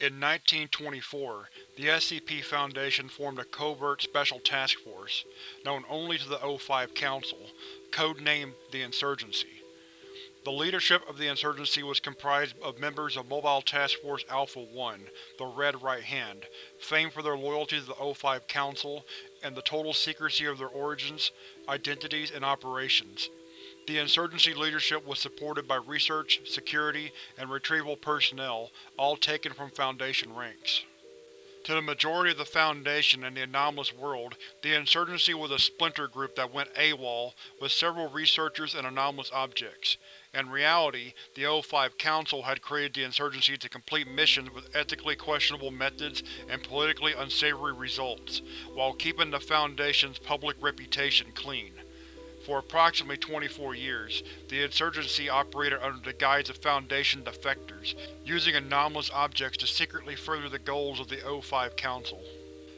In 1924, the SCP Foundation formed a covert Special Task Force, known only to the O5 Council, codenamed the Insurgency. The leadership of the Insurgency was comprised of members of Mobile Task Force Alpha-1, the Red Right Hand, famed for their loyalty to the O5 Council and the total secrecy of their origins, identities, and operations. The Insurgency leadership was supported by research, security, and retrieval personnel, all taken from Foundation ranks. To the majority of the Foundation and the anomalous world, the Insurgency was a splinter group that went AWOL with several researchers and anomalous objects. In reality, the O5 Council had created the Insurgency to complete missions with ethically questionable methods and politically unsavory results, while keeping the Foundation's public reputation clean. For approximately 24 years, the Insurgency operated under the guise of Foundation defectors, using anomalous objects to secretly further the goals of the O5 Council.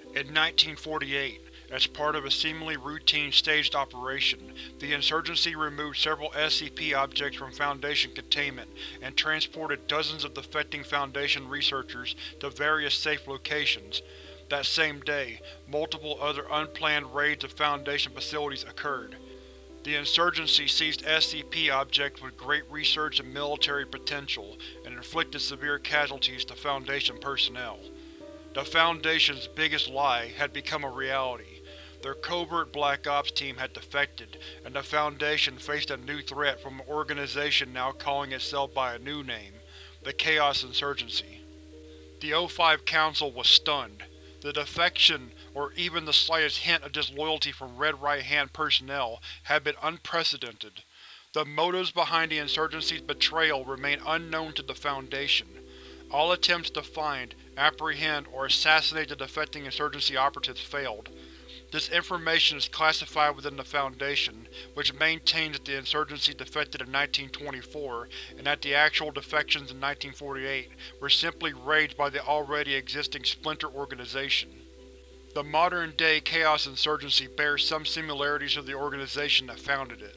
In 1948, as part of a seemingly routine staged operation, the Insurgency removed several SCP objects from Foundation containment and transported dozens of defecting Foundation researchers to various safe locations. That same day, multiple other unplanned raids of Foundation facilities occurred. The Insurgency seized SCP objects with great research and military potential, and inflicted severe casualties to Foundation personnel. The Foundation's biggest lie had become a reality. Their covert Black Ops team had defected, and the Foundation faced a new threat from an organization now calling itself by a new name, the Chaos Insurgency. The O5 Council was stunned. The defection, or even the slightest hint of disloyalty from Red Right Hand personnel, had been unprecedented. The motives behind the Insurgency's betrayal remain unknown to the Foundation. All attempts to find, apprehend, or assassinate the defecting Insurgency operatives failed. This information is classified within the Foundation, which maintains that the Insurgency defected in 1924 and that the actual defections in 1948 were simply raids by the already existing Splinter organization. The modern-day Chaos Insurgency bears some similarities to the organization that founded it.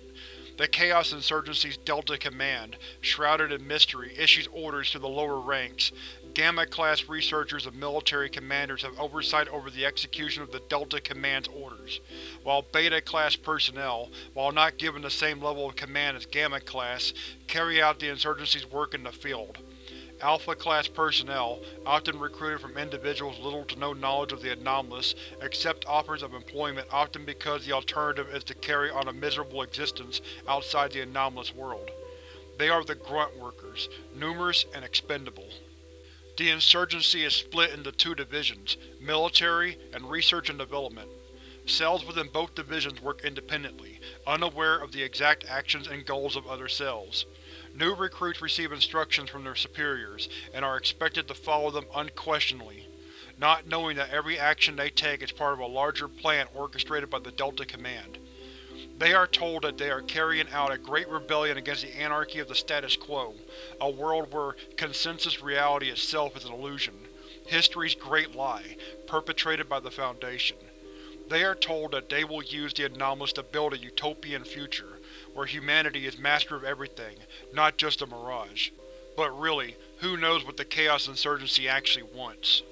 The Chaos Insurgency's Delta Command, shrouded in mystery, issues orders to the lower ranks. Gamma-class researchers and military commanders have oversight over the execution of the Delta Command's orders, while Beta-class personnel, while not given the same level of command as Gamma-class, carry out the Insurgency's work in the field. Alpha-class personnel, often recruited from individuals little to no knowledge of the anomalous, accept offers of employment often because the alternative is to carry on a miserable existence outside the anomalous world. They are the Grunt Workers, numerous and expendable. The Insurgency is split into two divisions, Military and Research and Development. Cells within both divisions work independently, unaware of the exact actions and goals of other cells. New recruits receive instructions from their superiors, and are expected to follow them unquestioningly, not knowing that every action they take is part of a larger plan orchestrated by the Delta Command. They are told that they are carrying out a great rebellion against the anarchy of the status quo, a world where consensus reality itself is an illusion, history's great lie, perpetrated by the Foundation. They are told that they will use the anomalous to build a utopian future, where humanity is master of everything, not just a mirage. But really, who knows what the Chaos Insurgency actually wants.